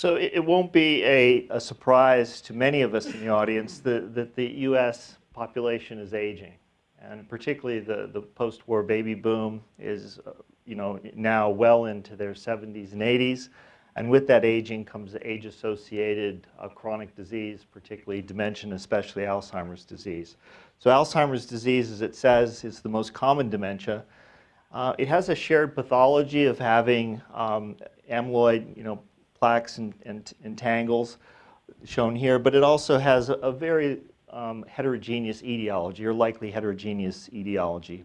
So it, it won't be a, a, surprise to many of us in the audience that, that the U.S. population is aging. And particularly the, the post-war baby boom is uh, you know, now well into their 70s and 80s. And with that aging comes the age-associated uh, chronic disease, particularly dementia, especially Alzheimer's disease. So Alzheimer's disease, as it says, is the most common dementia. Uh, it has a shared pathology of having um, amyloid, you know, plaques and, and, and, tangles shown here, but it also has a, a very um, heterogeneous etiology, or likely heterogeneous etiology.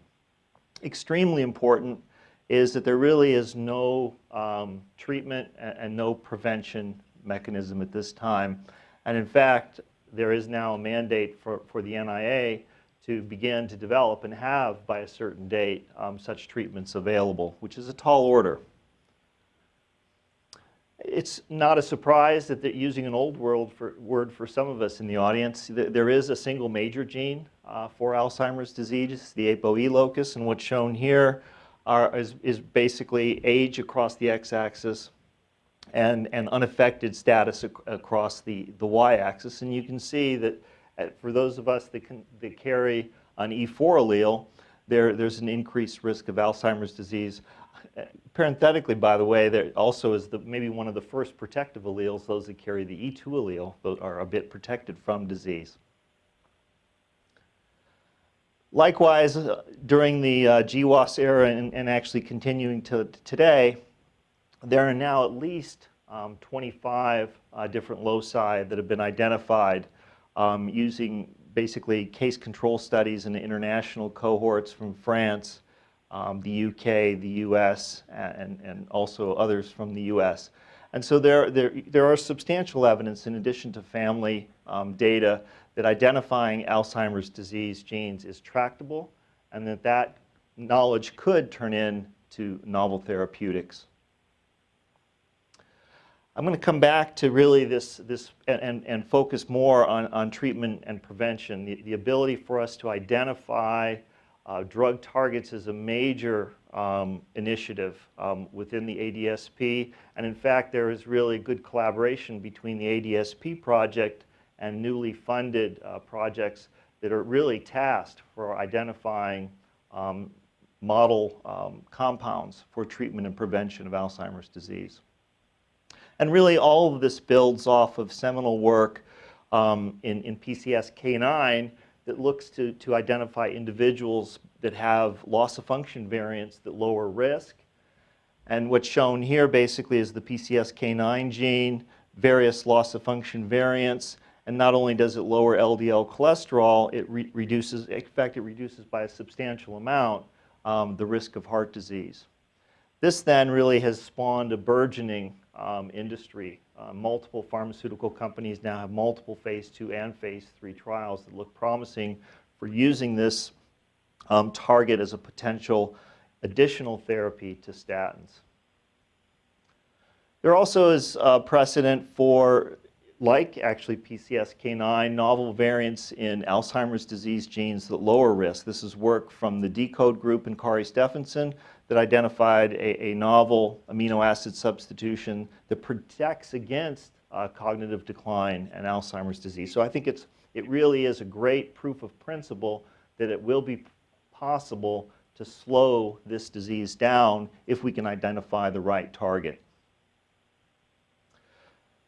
Extremely important is that there really is no um, treatment and, and, no prevention mechanism at this time. And in fact, there is now a mandate for, for the NIA to begin to develop and have, by a certain date, um, such treatments available, which is a tall order. It's not a surprise that using an old world for, word for some of us in the audience, there is a single major gene uh, for Alzheimer's disease, the ApoE locus, and what's shown here are, is, is basically age across the x-axis and, and unaffected status ac across the, the y-axis. And you can see that uh, for those of us that, can, that carry an E4 allele, there, there's an increased risk of Alzheimer's disease. Parenthetically, by the way, there also is the, maybe one of the first protective alleles, those that carry the E2 allele, are a bit protected from disease. Likewise, uh, during the uh, GWAS era and, and, actually continuing to today, there are now at least um, 25 uh, different loci that have been identified um, using basically case control studies in international cohorts from France, um, the UK, the US, and, and also others from the US. And so there, there, there are substantial evidence in addition to family um, data that identifying Alzheimer's disease genes is tractable and that that knowledge could turn into novel therapeutics. I'm going to come back to really this, this and, and focus more on, on treatment and prevention. The, the ability for us to identify uh, drug targets is a major um, initiative um, within the ADSP. And in fact, there is really good collaboration between the ADSP project and newly funded uh, projects that are really tasked for identifying um, model um, compounds for treatment and prevention of Alzheimer's disease. And really all of this builds off of seminal work um, in, in PCSK9 that looks to, to identify individuals that have loss of function variants that lower risk. And what's shown here basically is the PCSK9 gene, various loss of function variants, and not only does it lower LDL cholesterol, it re reduces, in fact, it reduces by a substantial amount um, the risk of heart disease. This then really has spawned a burgeoning um, industry. Uh, multiple pharmaceutical companies now have multiple phase two and phase three trials that look promising for using this um, target as a potential additional therapy to statins. There also is uh, precedent for like actually PCSK9, novel variants in Alzheimer's disease genes that lower risk. This is work from the DECODE group and Kari Stefansson that identified a, a novel amino acid substitution that protects against uh, cognitive decline and Alzheimer's disease. So I think it's, it really is a great proof of principle that it will be possible to slow this disease down if we can identify the right target.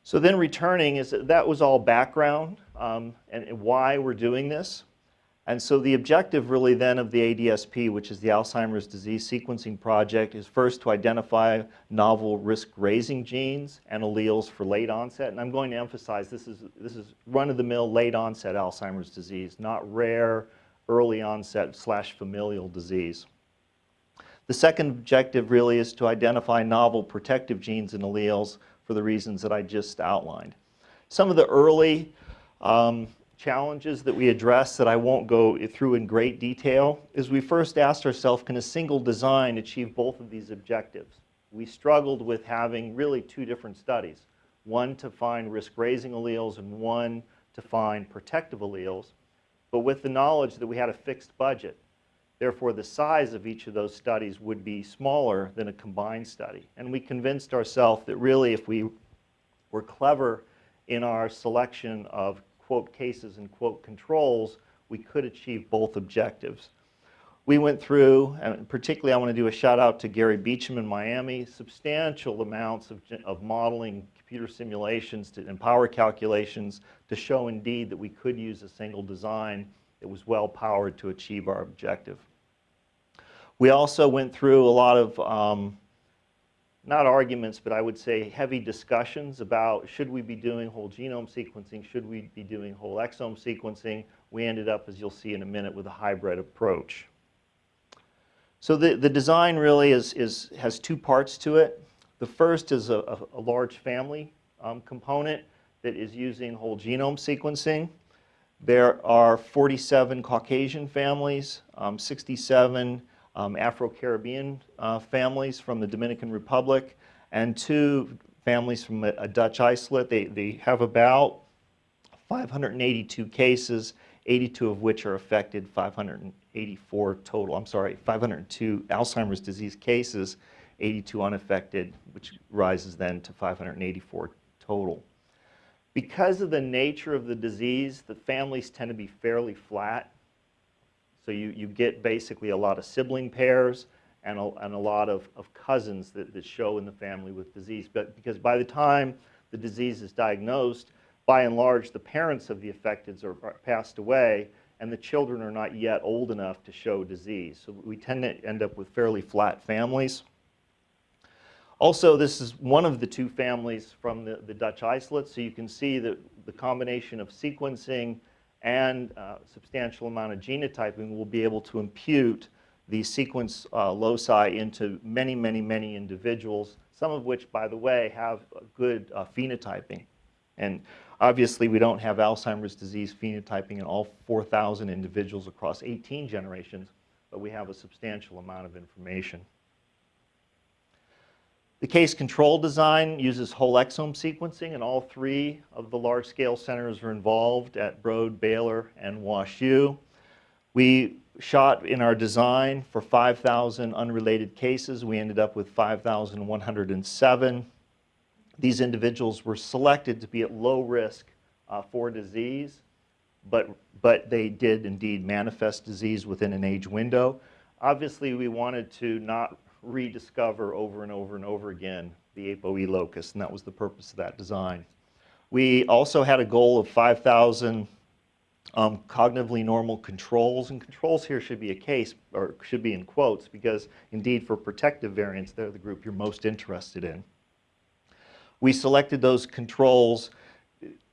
So then returning is that, that was all background um, and, and why we're doing this. And so the objective really then of the ADSP, which is the Alzheimer's Disease Sequencing Project, is first to identify novel risk-raising genes and alleles for late onset. And I'm going to emphasize this is, this is run-of-the-mill late onset Alzheimer's disease, not rare early onset slash familial disease. The second objective really is to identify novel protective genes and alleles for the reasons that I just outlined. Some of the early um, challenges that we addressed that I won't go through in great detail is we first asked ourselves, can a single design achieve both of these objectives? We struggled with having really two different studies, one to find risk-raising alleles and one to find protective alleles, but with the knowledge that we had a fixed budget Therefore, the size of each of those studies would be smaller than a combined study. And we convinced ourselves that really if we we're clever in our selection of quote cases and quote controls, we could achieve both objectives. We went through, and particularly I want to do a shout out to Gary Beecham in Miami, substantial amounts of, of modeling, computer simulations to, and power calculations to show indeed that we could use a single design that was well powered to achieve our objective. We also went through a lot of, um, not arguments, but I would say heavy discussions about should we be doing whole genome sequencing, should we be doing whole exome sequencing. We ended up, as you'll see in a minute, with a hybrid approach. So the, the design really is, is, has two parts to it. The first is a, a, a large family um, component that is using whole genome sequencing. There are 47 Caucasian families, um, 67 um, Afro-Caribbean uh, families from the Dominican Republic, and two families from a, a Dutch isolate. They, they have about 582 cases, 82 of which are affected, 584 total, I'm sorry, 502 Alzheimer's disease cases, 82 unaffected, which rises then to 584 total. Because of the nature of the disease, the families tend to be fairly flat. So you, you get basically a lot of sibling pairs and a, and a lot of, of cousins that, that show in the family with disease. But because by the time the disease is diagnosed, by and large, the parents of the affected are, are passed away, and the children are not yet old enough to show disease. So we tend to end up with fairly flat families. Also, this is one of the two families from the, the Dutch isolate, so you can see that the combination of sequencing and uh, substantial amount of genotyping we'll be able to impute the sequence uh, loci into many, many, many individuals, some of which, by the way, have good uh, phenotyping. And Obviously, we don't have Alzheimer's disease phenotyping in all 4,000 individuals across 18 generations, but we have a substantial amount of information. The case control design uses whole exome sequencing, and all three of the large-scale centers are involved at Broad, Baylor, and WashU. We shot in our design for 5,000 unrelated cases. We ended up with 5,107. These individuals were selected to be at low risk uh, for disease, but, but they did indeed manifest disease within an age window. Obviously, we wanted to not rediscover over and over and over again the ApoE locus, and that was the purpose of that design. We also had a goal of 5,000 um, cognitively normal controls, and controls here should be a case, or should be in quotes, because indeed for protective variants, they're the group you're most interested in we selected those controls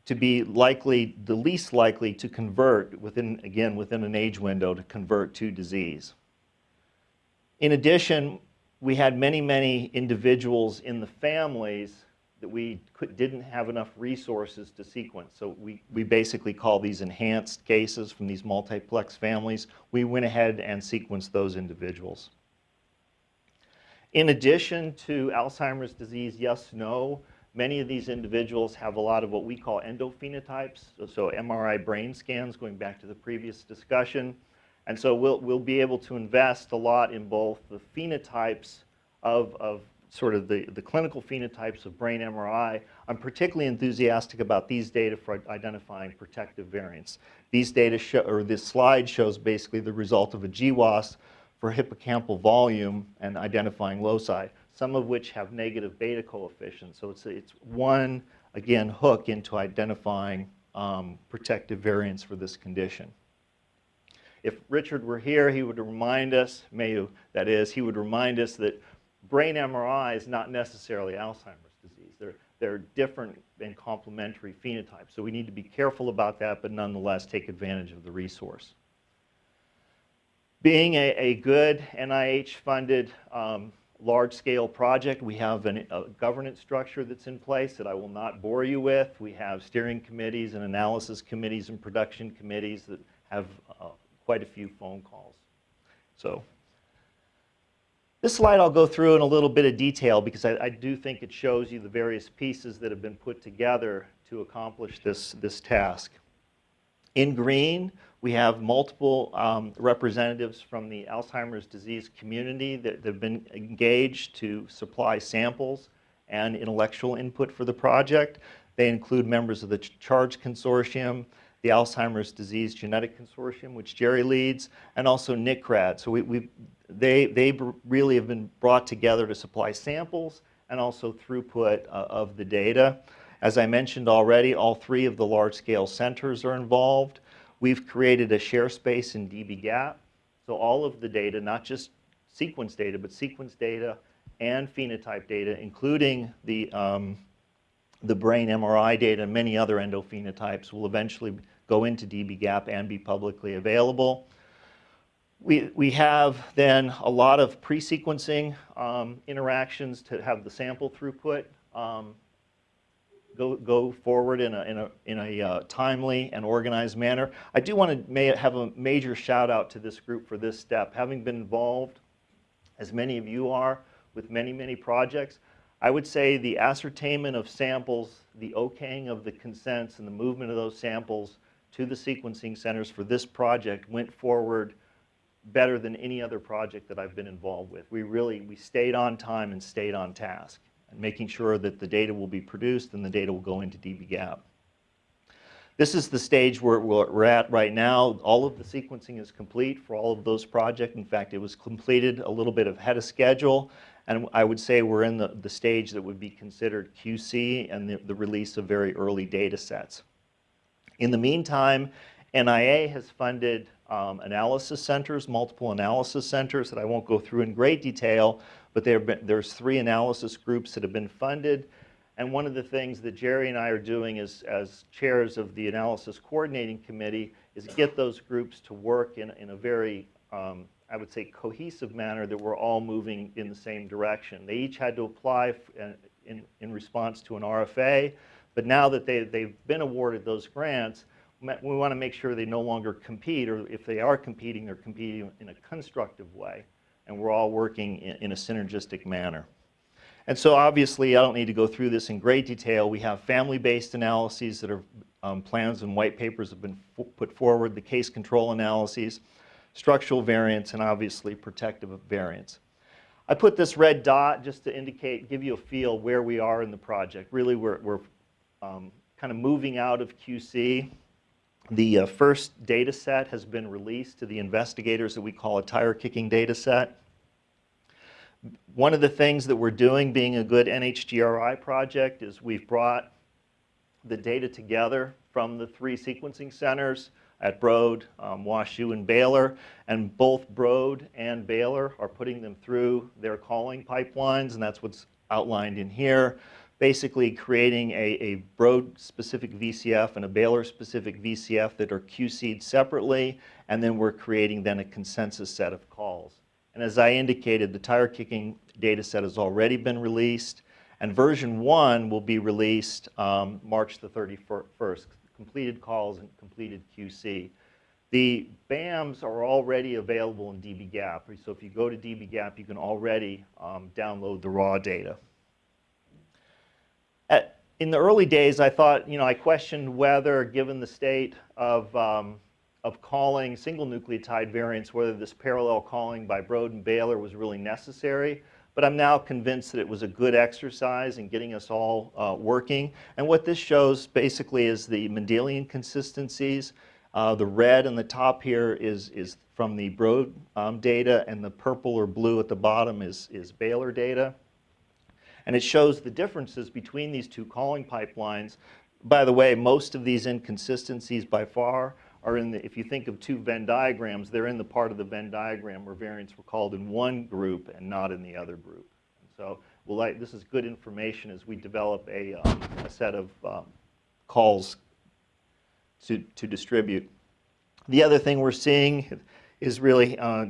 to be likely, the least likely to convert within, again, within an age window to convert to disease. In addition, we had many, many individuals in the families that we could, didn't have enough resources to sequence. So we, we basically call these enhanced cases from these multiplex families. We went ahead and sequenced those individuals. In addition to Alzheimer's disease, yes, no, Many of these individuals have a lot of what we call endophenotypes, so, so MRI brain scans, going back to the previous discussion. And so we'll, we'll be able to invest a lot in both the phenotypes of, of sort of the, the clinical phenotypes of brain MRI. I'm particularly enthusiastic about these data for identifying protective variants. These data show, or this slide shows basically the result of a GWAS for hippocampal volume and identifying loci some of which have negative beta coefficients. So it's, it's one, again, hook into identifying um, protective variants for this condition. If Richard were here, he would remind us, Mayeux, that is, he would remind us that brain MRI is not necessarily Alzheimer's disease. They're, they're different and complementary phenotypes. So we need to be careful about that, but nonetheless take advantage of the resource. Being a, a good NIH-funded um, large-scale project. We have an, a governance structure that's in place that I will not bore you with. We have steering committees and analysis committees and production committees that have uh, quite a few phone calls. So this slide I'll go through in a little bit of detail because I, I do think it shows you the various pieces that have been put together to accomplish this, this task. In green, we have multiple um, representatives from the Alzheimer's disease community that, that have been engaged to supply samples and intellectual input for the project. They include members of the CHARGE Consortium, the Alzheimer's Disease Genetic Consortium, which Jerry leads, and also NCRAD. So we, we, they, they really have been brought together to supply samples and also throughput uh, of the data. As I mentioned already, all three of the large-scale centers are involved. We've created a share space in dbGaP. So all of the data, not just sequence data, but sequence data and phenotype data, including the, um, the brain MRI data and many other endophenotypes will eventually go into dbGaP and be publicly available. We, we have then a lot of pre-sequencing um, interactions to have the sample throughput um, go, go forward in a, in a, in a uh, timely and organized manner. I do want to may have a major shout out to this group for this step. Having been involved, as many of you are, with many, many projects, I would say the ascertainment of samples, the okaying of the consents and the movement of those samples to the sequencing centers for this project went forward better than any other project that I've been involved with. We really, we stayed on time and stayed on task, and making sure that the data will be produced and the data will go into dbGaP. This is the stage where we're at right now. All of the sequencing is complete for all of those projects. In fact, it was completed a little bit ahead of schedule. And I would say we're in the, the stage that would be considered QC and the, the release of very early data sets. In the meantime, NIA has funded um, analysis centers, multiple analysis centers that I won't go through in great detail, but been, there's three analysis groups that have been funded. And one of the things that Jerry and I are doing as, as chairs of the analysis coordinating committee is get those groups to work in, in a very, um, I would say, cohesive manner that we're all moving in the same direction. They each had to apply uh, in, in response to an RFA. But now that they, they've been awarded those grants, we want to make sure they no longer compete, or if they are competing, they're competing in a constructive way, and we're all working in, in a synergistic manner. And so obviously, I don't need to go through this in great detail. We have family-based analyses that are um, plans and white papers have been put forward, the case control analyses, structural variants, and obviously protective variants. I put this red dot just to indicate, give you a feel where we are in the project. Really, we're, we're um, kind of moving out of QC. The uh, first data set has been released to the investigators that we call a tire kicking data set. One of the things that we're doing, being a good NHGRI project, is we've brought the data together from the three sequencing centers at Broad, um, WashU, and Baylor. And both Broad and Baylor are putting them through their calling pipelines, and that's what's outlined in here basically creating a, a Broad-specific VCF and a Baylor-specific VCF that are QC'd separately, and then we're creating then a consensus set of calls. And as I indicated, the tire kicking data set has already been released, and version one will be released um, March the 31st, completed calls and completed QC. The BAMs are already available in dbGaP, so if you go to dbGaP, you can already um, download the raw data. In the early days, I thought, you know, I questioned whether, given the state of, um, of calling single nucleotide variants, whether this parallel calling by Broad and Baylor was really necessary. But I'm now convinced that it was a good exercise in getting us all uh, working. And what this shows basically is the Mendelian consistencies. Uh, the red on the top here is, is from the Broad um, data, and the purple or blue at the bottom is, is Baylor data. And it shows the differences between these two calling pipelines. By the way, most of these inconsistencies by far are in the, if you think of two Venn diagrams, they're in the part of the Venn diagram where variants were called in one group and not in the other group. And so well, like, this is good information as we develop a, um, a set of um, calls to, to distribute. The other thing we're seeing is really uh,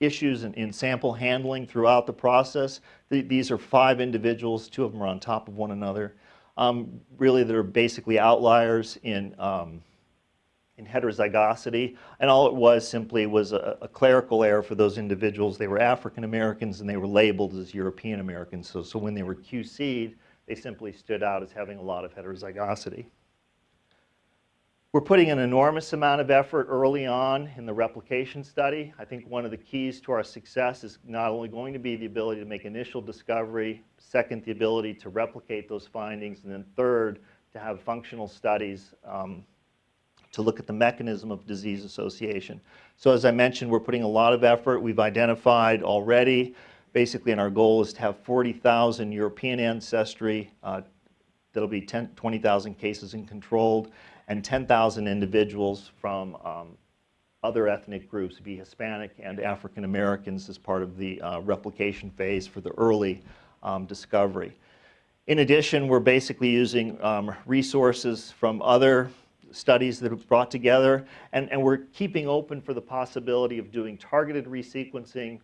issues in, in, sample handling throughout the process. The, these are five individuals, two of them are on top of one another, um, really that are basically outliers in, um, in heterozygosity. And all it was simply was a, a, clerical error for those individuals. They were African Americans and they were labeled as European Americans. So, so when they were QC'd, they simply stood out as having a lot of heterozygosity. We're putting an enormous amount of effort early on in the replication study. I think one of the keys to our success is not only going to be the ability to make initial discovery, second, the ability to replicate those findings, and then third, to have functional studies um, to look at the mechanism of disease association. So as I mentioned, we're putting a lot of effort. We've identified already, basically, and our goal is to have 40,000 European ancestry. Uh, that'll be 20,000 cases in controlled, and 10,000 individuals from um, other ethnic groups, be Hispanic and African Americans as part of the uh, replication phase for the early um, discovery. In addition, we're basically using um, resources from other studies that have brought together, and, and we're keeping open for the possibility of doing targeted resequencing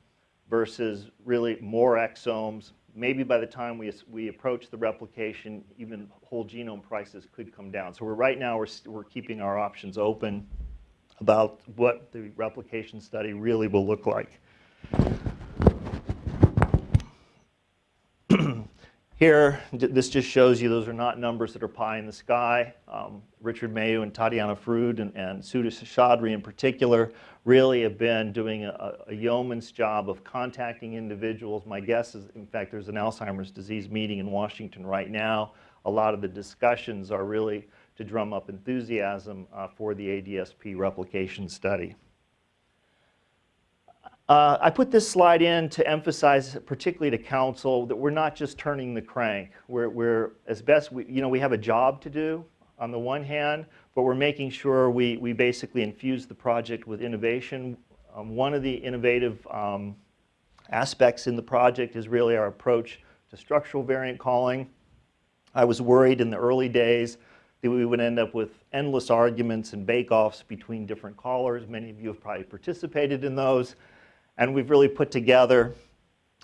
versus really more exomes. Maybe by the time we, we approach the replication, even whole genome prices could come down. So we're, right now, we're, we're keeping our options open about what the replication study really will look like. Here, this just shows you those are not numbers that are pie in the sky. Um, Richard Mayeux and Tatiana Foroud and, and Sudha in particular really have been doing a, a, yeoman's job of contacting individuals. My guess is, in fact, there's an Alzheimer's disease meeting in Washington right now. A lot of the discussions are really to drum up enthusiasm uh, for the ADSP replication study. Uh, I put this slide in to emphasize, particularly to council, that we're not just turning the crank. We're, we're as best, we, you know, we have a job to do on the one hand, but we're making sure we, we basically infuse the project with innovation. Um, one of the innovative um, aspects in the project is really our approach to structural variant calling. I was worried in the early days that we would end up with endless arguments and bake-offs between different callers. Many of you have probably participated in those. And we've really put together,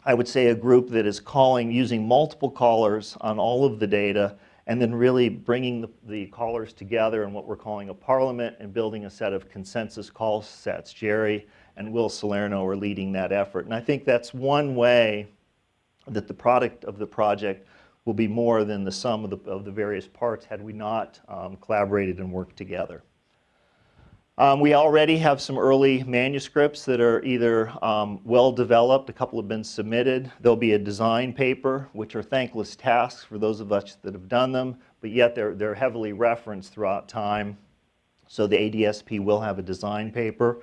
I would say, a group that is calling, using multiple callers on all of the data, and then really bringing the, the callers together in what we're calling a parliament and building a set of consensus call sets. Jerry and Will Salerno are leading that effort. And I think that's one way that the product of the project will be more than the sum of the, of the various parts had we not um, collaborated and worked together. Um, we already have some early manuscripts that are either um, well developed, a couple have been submitted. There'll be a design paper, which are thankless tasks for those of us that have done them, but yet they're, they're heavily referenced throughout time. So the ADSP will have a design paper.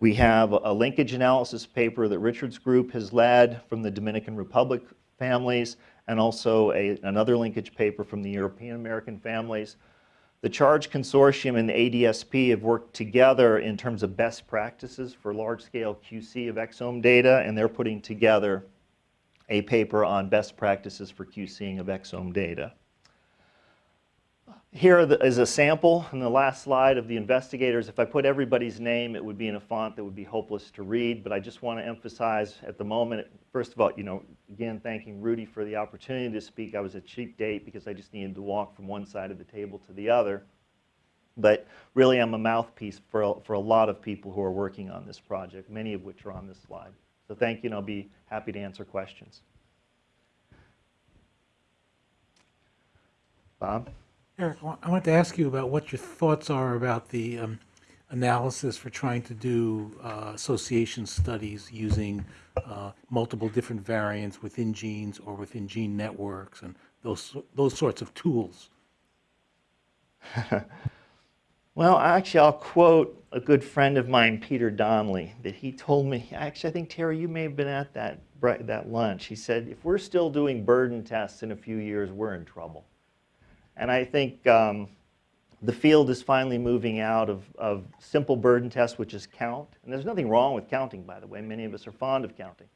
We have a linkage analysis paper that Richard's group has led from the Dominican Republic families, and also a, another linkage paper from the European American families. The CHARGE Consortium and the ADSP have worked together in terms of best practices for large-scale QC of exome data, and they're putting together a paper on best practices for QCing of exome data. Here is a sample in the last slide of the investigators. If I put everybody's name, it would be in a font that would be hopeless to read, but I just want to emphasize at the moment, first of all, you know, again, thanking Rudy for the opportunity to speak. I was a cheap date because I just needed to walk from one side of the table to the other. But really, I'm a mouthpiece for a, for a lot of people who are working on this project, many of which are on this slide. So thank you, and I'll be happy to answer questions. Bob? Eric, I want to ask you about what your thoughts are about the um, analysis for trying to do uh, association studies using uh, multiple different variants within genes or within gene networks and those, those sorts of tools. well, actually, I'll quote a good friend of mine, Peter Donnelly, that he told me, actually, I think, Terry, you may have been at that, that lunch. He said, if we're still doing burden tests in a few years, we're in trouble. And I think um, the field is finally moving out of, of simple burden tests, which is count. And there's nothing wrong with counting, by the way. Many of us are fond of counting.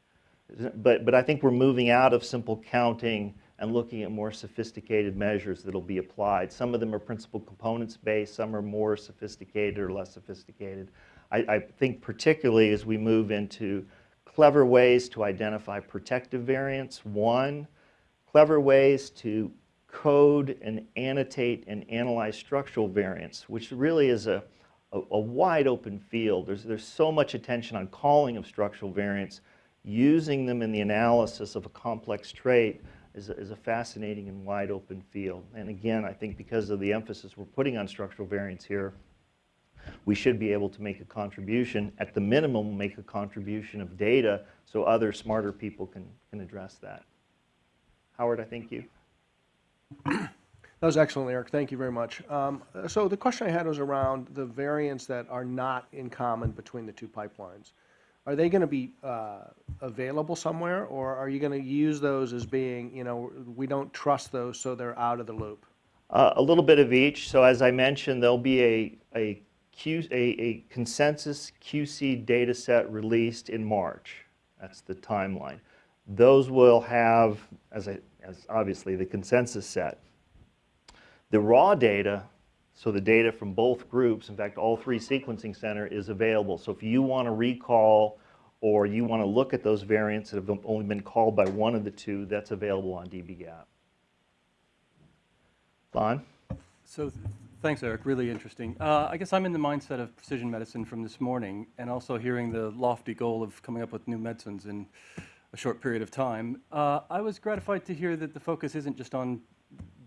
But, but I think we're moving out of simple counting and looking at more sophisticated measures that will be applied. Some of them are principal components based, some are more sophisticated or less sophisticated. I, I think particularly as we move into clever ways to identify protective variants, one, clever ways to code and annotate and analyze structural variants, which really is a, a, a, wide open field. There's, there's so much attention on calling of structural variants, using them in the analysis of a complex trait. is a, is a fascinating and wide open field. And again, I think because of the emphasis we're putting on structural variants here, we should be able to make a contribution, at the minimum, make a contribution of data so other smarter people can, can address that. Howard, I think you. That was excellent, Eric. Thank you very much. Um, So the question I had was around the variants that are not in common between the two pipelines. Are they going to be uh, available somewhere, or are you going to use those as being, you know, we don't trust those, so they're out of the loop? Uh, a little bit of each. So as I mentioned, there'll be a, a, Q, a, a consensus QC data set released in March. That's the timeline. Those will have, as, I, as obviously the consensus set. The raw data, so the data from both groups, in fact, all three sequencing center is available. So if you want to recall or you want to look at those variants that have only been called by one of the two, that's available on dbGaP. Lon? So, th- thanks, Eric. Really interesting. Uh, I guess I'm in the mindset of precision medicine from this morning, and also hearing the lofty goal of coming up with new medicines in a short period of time. Uh, I was gratified to hear that the focus isn't just on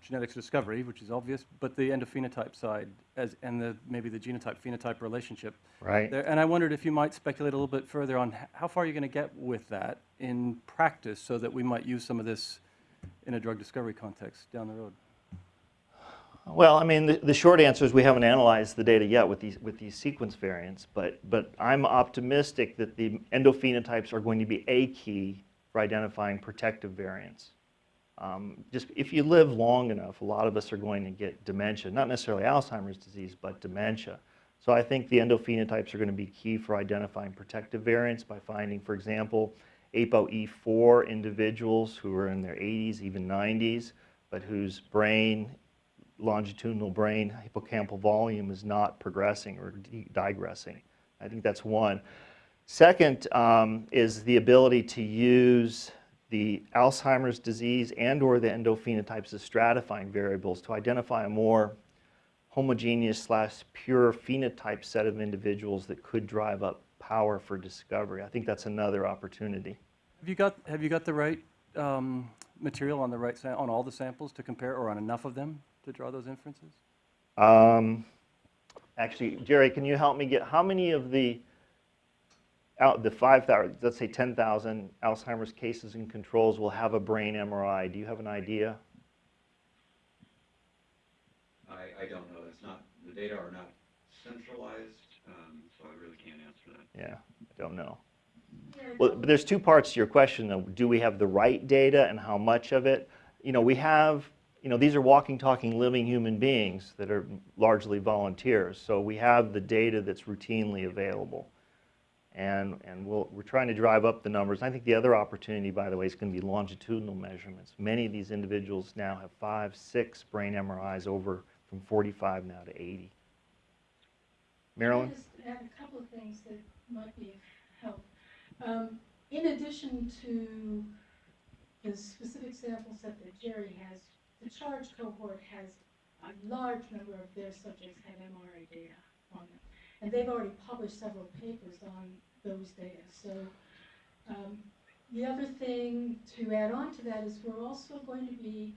genetics discovery, which is obvious, but the endophenotype side, as and the maybe the genotype-phenotype relationship. Right. There, and I wondered if you might speculate a little bit further on how far you're going to get with that in practice, so that we might use some of this in a drug discovery context down the road. Well, I mean, the, the short answer is we haven't analyzed the data yet with these, with these sequence variants, but, but I'm optimistic that the endophenotypes are going to be a key for identifying protective variants. Um, just if you live long enough, a lot of us are going to get dementia, not necessarily Alzheimer's disease, but dementia. So I think the endophenotypes are going to be key for identifying protective variants by finding, for example, ApoE4 individuals who are in their 80s, even 90s, but whose brain longitudinal brain hippocampal volume is not progressing or digressing. I think that's one. Second um, is the ability to use the Alzheimer's disease and or the endophenotypes as stratifying variables to identify a more homogeneous slash pure phenotype set of individuals that could drive up power for discovery. I think that's another opportunity. Have you got, have you got the right um, material on the right, on all the samples to compare, or on enough of them to draw those inferences? Um, actually, Jerry, can you help me get how many of the out the 5,000, let's say 10,000 Alzheimer's cases and controls will have a brain MRI? Do you have an idea? I, I don't know, it's not, the data are not centralized, um, so I really can't answer that. Yeah, I don't know. Well, but there's two parts to your question though. Do we have the right data and how much of it? You know, we have, you know, these are walking, talking, living human beings that are largely volunteers. So we have the data that's routinely available. And, and we'll, we're trying to drive up the numbers. I think the other opportunity, by the way, is going to be longitudinal measurements. Many of these individuals now have five, six brain MRIs over from 45 now to 80. Marilyn? I just add a couple of things that might be of help. Um, in addition to the specific sample set that Jerry has, the charge cohort has a large number of their subjects have MRI data on them. And they've already published several papers on those data. So um, the other thing to add on to that is we're also going to be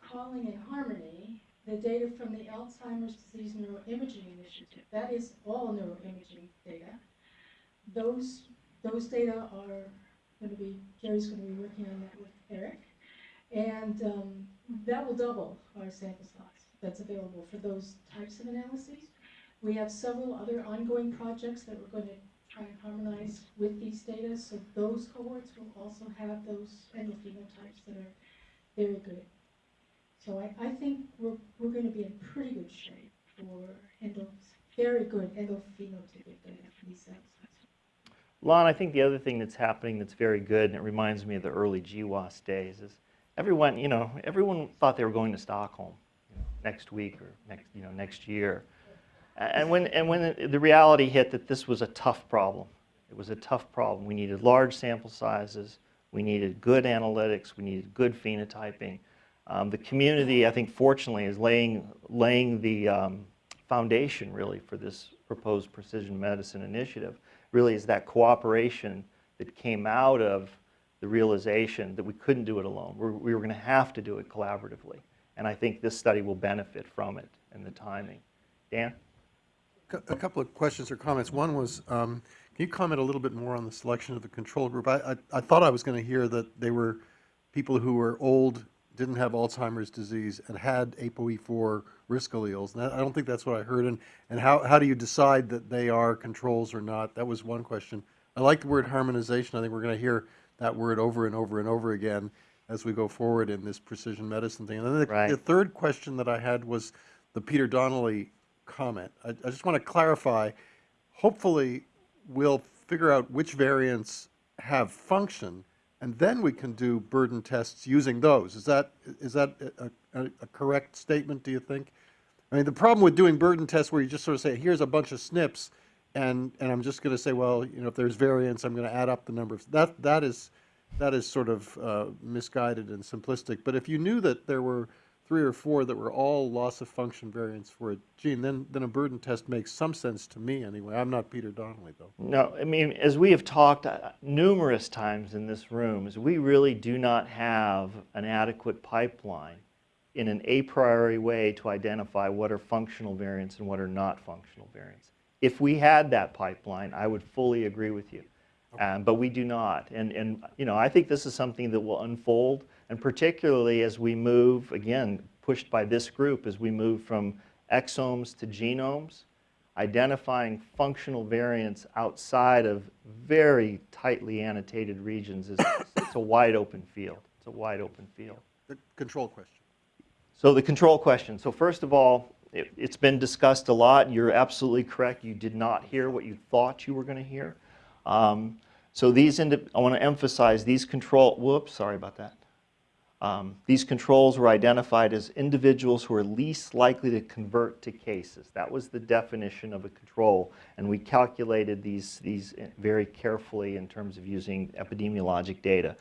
calling in harmony the data from the Alzheimer's Disease Neuroimaging Initiative. That is all neuroimaging data. Those, those data are going to be, Jerry's going to be working on that with Eric. And um, that will double our sample size that's available for those types of analyses. We have several other ongoing projects that we're going to try and harmonize with these data, so those cohorts will also have those endophenotypes that are very good. So I, I think we're, we're going to be in pretty good shape for endo, very good endophenotypic data for these samples. Lon, I think the other thing that's happening that's very good, and it reminds me of the early GWAS days, is everyone, you know, everyone thought they were going to Stockholm you know, next week or next, you know, next year. And when, and when the- reality hit that this was a tough problem, it was a tough problem. We needed large sample sizes, we needed good analytics, we needed good phenotyping. Um, the community, I think, fortunately, is laying, laying the um, foundation really for this proposed precision medicine initiative. Really, is that cooperation that came out of the realization that we couldn't do it alone. We're, we were going to have to do it collaboratively. And I think this study will benefit from it and the timing. Dan? A couple of questions or comments. One was, um, can you comment a little bit more on the selection of the control group? I, I, I thought I was going to hear that they were people who were old, didn't have Alzheimer's disease, and had ApoE4 risk alleles. And I I don't think that's what I heard. And, and how, how do you decide that they are controls or not? That was one question. I like the word harmonization. I think we're going to hear that word over and over and over again as we go forward in this precision medicine thing. And then the, Right. the third question that I had was the Peter Donnelly comment. I, I just want to clarify, hopefully, we'll figure out which variants have function, and then we can do burden tests using those. Is that, is that a, a, a correct statement, do you think? I mean, the problem with doing burden tests where you just sort of say, here's a bunch of SNPs, and, and I'm just going to say, well, you know, if there's variance, I'm going to add up the number of, that, that is, that is sort of uh, misguided and simplistic. But if you knew that there were three or four that were all loss of function variants for a gene, then, then a burden test makes some sense to me anyway. I'm not Peter Donnelly, though. No, I mean, as we have talked uh, numerous times in this room, is we really do not have an adequate pipeline in an a priori way to identify what are functional variants and what are not functional variants. If we had that pipeline, I would fully agree with you. Um, but we do not. And, and, you know, I think this is something that will unfold, and particularly as we move, again, pushed by this group, as we move from exomes to genomes, identifying functional variants outside of very tightly annotated regions is it's a wide open field. It's a wide open field. The control question. So the control question. So first of all, it, it's been discussed a lot. You're absolutely correct. You did not hear what you thought you were going to hear. Um, so these, I want to emphasize these control, whoops, sorry about that. Um, these controls were identified as individuals who are least likely to convert to cases. That was the definition of a control, and we calculated these, these very carefully in terms of using epidemiologic data.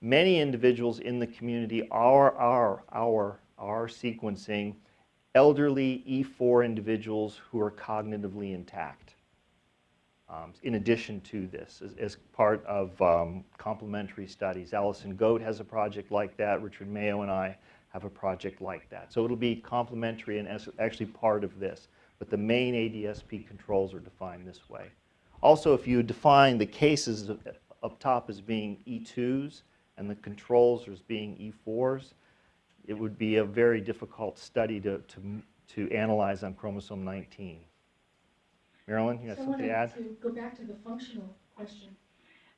Many individuals in the community are, are, are, are sequencing elderly E4 individuals who are cognitively intact um, in addition to this, as, as part of um, complementary studies. Alison Goate has a project like that. Richard Mayeux and I have a project like that. So it'll be complementary and actually part of this. But the main ADSP controls are defined this way. Also, if you define the cases up top as being E2s and the controls as being E4s, it would be a very difficult study to, to, to analyze on chromosome 19. Marilyn, you have So I something to add? to go back to the functional question.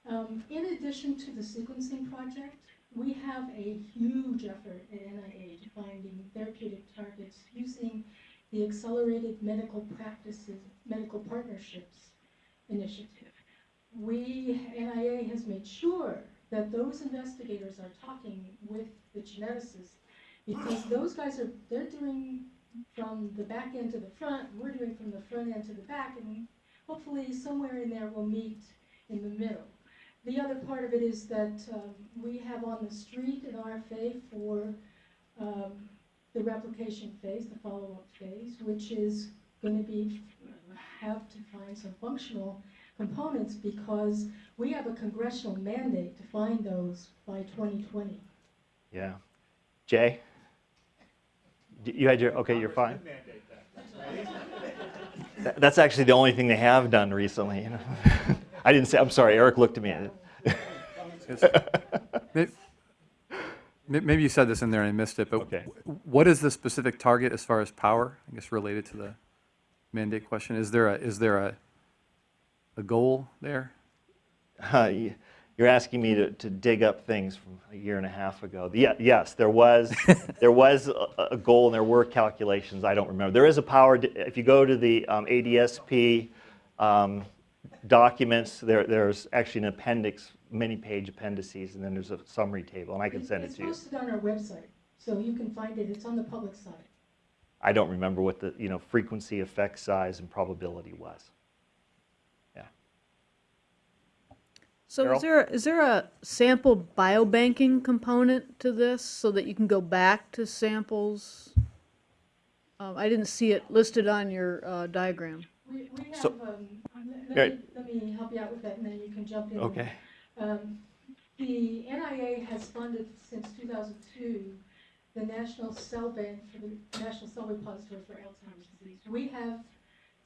Um, In addition to the sequencing project, we have a huge effort at NIH finding therapeutic targets using the Accelerated Medical Practices, Medical Partnerships Initiative. We, NIA has made sure that those investigators are talking with the geneticists because those guys are, they're doing from the back end to the front, we're doing from the front end to the back, and hopefully somewhere in there we'll meet in the middle. The other part of it is that um, we have on the street an RFA for um, the replication phase, the follow-up phase, which is going to be, have to find some functional components because we have a congressional mandate to find those by 2020. Yeah. Jay? D- You had your, okay, you're fine? That's actually the only thing they have done recently. you know. I didn't say, I'm sorry, Eric looked at me. May- may- Maybe you said this in there and I missed it, but Okay. what is the specific target as far as power, I guess related to the mandate question? Is there a, is there a, a goal there? Uh, y- You're asking me to, to dig up things from a year and a half ago. The- Yes, there was, there was a, a goal and there were calculations, I don't remember. There is a power, if you go to the um, ADSP um, documents, there, there's actually an appendix, many page appendices, and then there's a summary table, and I can send it to you. It's posted on our website, so you can find it, it's on the public side. I don't remember what the, you know, frequency, effect size, and probability was. So Carol? is there, is there a sample biobanking component to this so that you can go back to samples? Um, I didn't see it listed on your uh, diagram. We, we have, So- um, let- let Right. me, let me help you out with that, and then you can jump in. Okay. Um, The NIA has funded since 2002 the National Cell Bank for the National Cell Repository for Alzheimer's disease. We have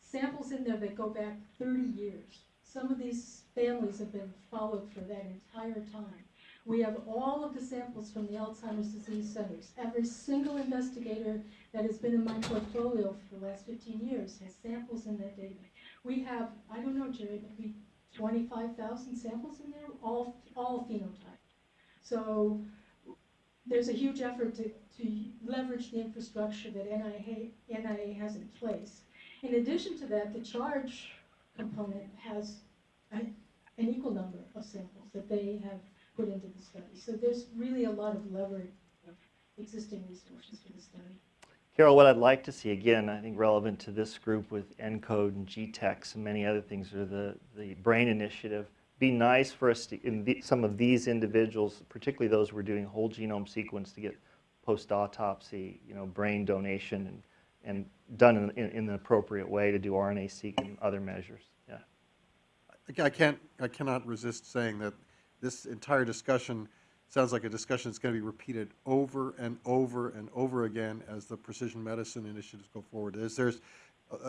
samples in there that go back 30 years. Some of these families have been followed for that entire time. We have all of the samples from the Alzheimer's disease centers. Every single investigator that has been in my portfolio for the last 15 years has samples in that database. We have, I don't know, Jerry, maybe 25,000 samples in there, all, all phenotype. So there's a huge effort to, to leverage the infrastructure that NIA, NIA has in place. In addition to that, the charge component has a, an equal number of samples that they have put into the study. So there's really a lot of leverage of existing resources for the study. Carol, what I'd like to see, again, I think relevant to this group with ENCODE and GTEx and many other things, are the, the BRAIN initiative. Be nice for us to, in the, some of these individuals, particularly those who are doing whole genome sequence to get post-autopsy, you know, brain donation and, and done in, in, in the appropriate way to do RNA-seq and other measures. Yeah. I can't, I cannot resist saying that this entire discussion sounds like a discussion that's going to be repeated over and over and over again as the precision medicine initiatives go forward. There's, there's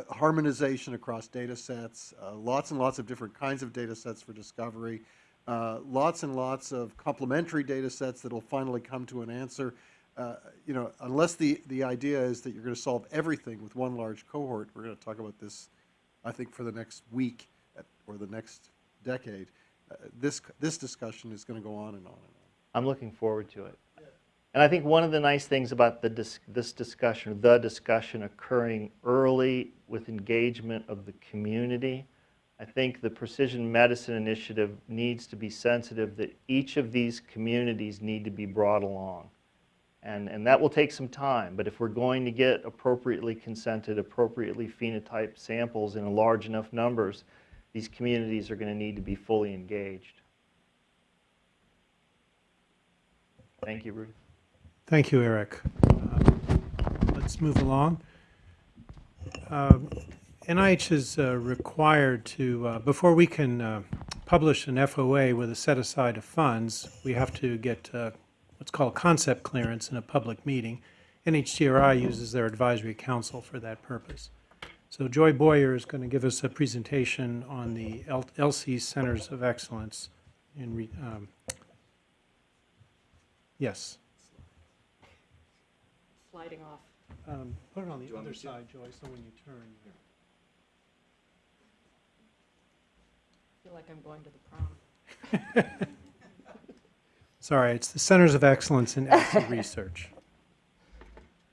harmonization across data sets, uh, lots and lots of different kinds of data sets for discovery, uh, lots and lots of complementary data sets that'll finally come to an answer. Uh, you know, unless the, the idea is that you're going to solve everything with one large cohort, we're going to talk about this, I think, for the next week at- or the next decade. Uh, this, this discussion is going to go on and on and on. I'm looking forward to it. And I think one of the nice things about the dis this discussion, the discussion occurring early with engagement of the community, I think the Precision Medicine Initiative needs to be sensitive that each of these communities need to be brought along. And, and that will take some time, but if we're going to get appropriately consented, appropriately phenotyped samples in large enough numbers, these communities are going to need to be fully engaged. Thank you, Ruth. Thank you, Eric. Uh, Let's move along. Um, NIH is uh, required to, uh, before we can uh, publish an FOA with a set aside of funds, we have to get uh, what's called concept clearance in a public meeting. NHGRI uses their advisory council for that purpose. So Joy Boyer is going to give us a presentation on the L- ELSI Centers of Excellence in, re- um, yes. sliding off. Um, Put it on the other side, Joy, so when you turn. I feel like I'm going to the prom. Sorry, it's the Centers of Excellence in ELSI Research.